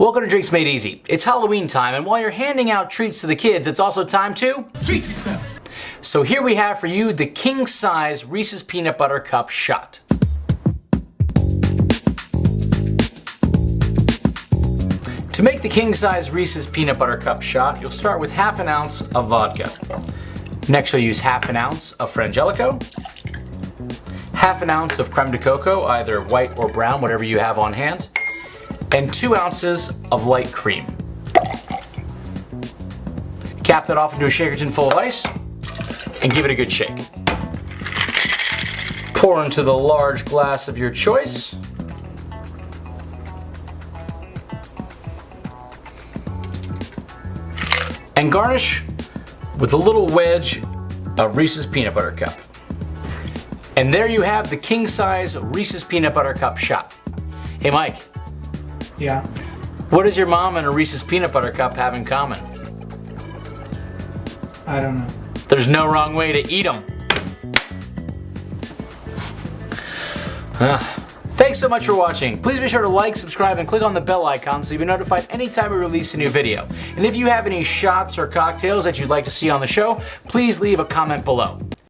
Welcome to Drinks Made Easy. It's Halloween time, and while you're handing out treats to the kids, it's also time to treat yourself. So here we have for you the king size Reese's Peanut Butter Cup shot. To make the king size Reese's Peanut Butter Cup shot, you'll start with half an ounce of vodka. Next you'll use half an ounce of Frangelico, half an ounce of creme de cacao, either white or brown, whatever you have on hand, and two ounces of light cream. Cap that off into a shaker tin full of ice and give it a good shake. Pour into the large glass of your choice. And garnish with a little wedge of Reese's Peanut Butter Cup. And there you have the king size Reese's Peanut Butter Cup shot. Hey Mike, yeah. What does your mom and a Reese's Peanut Butter Cup have in common? I don't know. There's no wrong way to eat them. Uh, thanks so much for watching. Please be sure to like, subscribe, and click on the bell icon so you'll be notified anytime we release a new video. And if you have any shots or cocktails that you'd like to see on the show, please leave a comment below.